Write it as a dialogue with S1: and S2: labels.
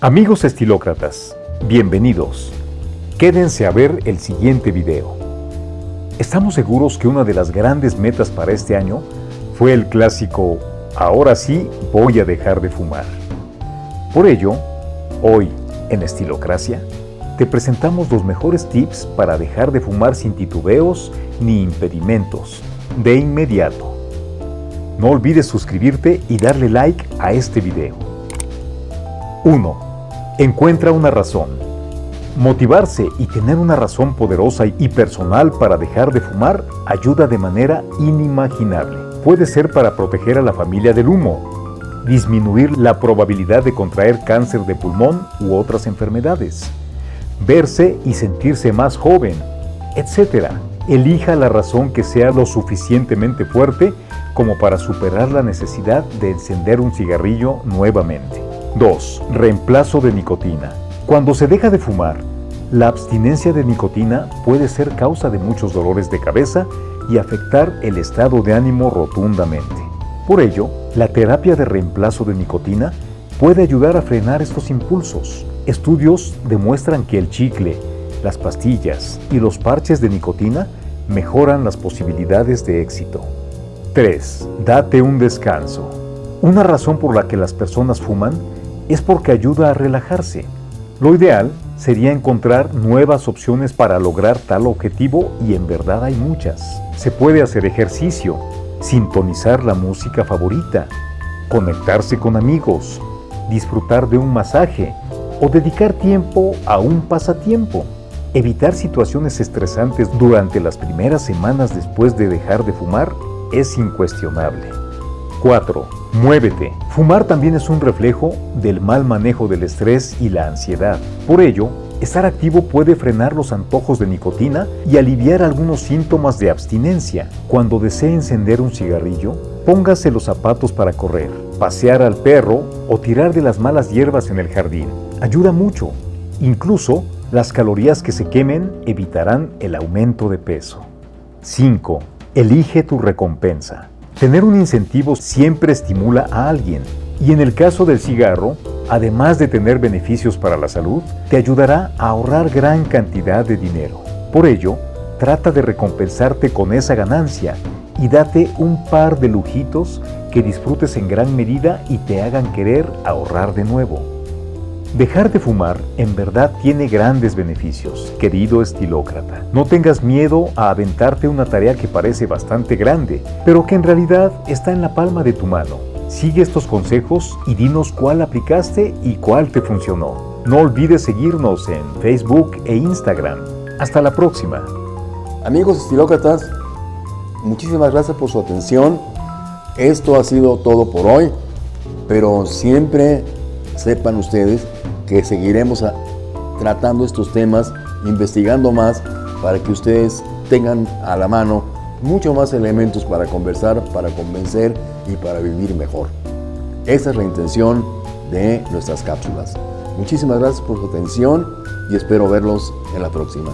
S1: Amigos estilócratas, bienvenidos. Quédense a ver el siguiente video. Estamos seguros que una de las grandes metas para este año fue el clásico Ahora sí voy a dejar de fumar. Por ello, hoy en Estilocracia te presentamos los mejores tips para dejar de fumar sin titubeos ni impedimentos, de inmediato. No olvides suscribirte y darle like a este video. 1. Encuentra una razón. Motivarse y tener una razón poderosa y personal para dejar de fumar ayuda de manera inimaginable. Puede ser para proteger a la familia del humo, disminuir la probabilidad de contraer cáncer de pulmón u otras enfermedades, verse y sentirse más joven, etc. Elija la razón que sea lo suficientemente fuerte como para superar la necesidad de encender un cigarrillo nuevamente. 2. Reemplazo de nicotina. Cuando se deja de fumar, la abstinencia de nicotina puede ser causa de muchos dolores de cabeza y afectar el estado de ánimo rotundamente. Por ello, la terapia de reemplazo de nicotina puede ayudar a frenar estos impulsos. Estudios demuestran que el chicle, las pastillas y los parches de nicotina mejoran las posibilidades de éxito. 3. Date un descanso. Una razón por la que las personas fuman es porque ayuda a relajarse. Lo ideal sería encontrar nuevas opciones para lograr tal objetivo y en verdad hay muchas. Se puede hacer ejercicio, sintonizar la música favorita, conectarse con amigos, disfrutar de un masaje o dedicar tiempo a un pasatiempo. Evitar situaciones estresantes durante las primeras semanas después de dejar de fumar es incuestionable. 4. Muévete. Fumar también es un reflejo del mal manejo del estrés y la ansiedad. Por ello, estar activo puede frenar los antojos de nicotina y aliviar algunos síntomas de abstinencia. Cuando desee encender un cigarrillo, póngase los zapatos para correr, pasear al perro o tirar de las malas hierbas en el jardín. Ayuda mucho. Incluso, las calorías que se quemen evitarán el aumento de peso. 5. Elige tu recompensa. Tener un incentivo siempre estimula a alguien y en el caso del cigarro, además de tener beneficios para la salud, te ayudará a ahorrar gran cantidad de dinero. Por ello, trata de recompensarte con esa ganancia y date un par de lujitos que disfrutes en gran medida y te hagan querer ahorrar de nuevo. Dejar de fumar en verdad tiene grandes beneficios, querido estilócrata. No tengas miedo a aventarte una tarea que parece bastante grande, pero que en realidad está en la palma de tu mano. Sigue estos consejos y dinos cuál aplicaste y cuál te funcionó. No olvides seguirnos en Facebook e Instagram. Hasta la próxima.
S2: Amigos estilócratas, muchísimas gracias por su atención. Esto ha sido todo por hoy, pero siempre sepan ustedes que seguiremos tratando estos temas, investigando más para que ustedes tengan a la mano mucho más elementos para conversar, para convencer y para vivir mejor. Esa es la intención de nuestras cápsulas. Muchísimas gracias por su atención y espero verlos en la próxima.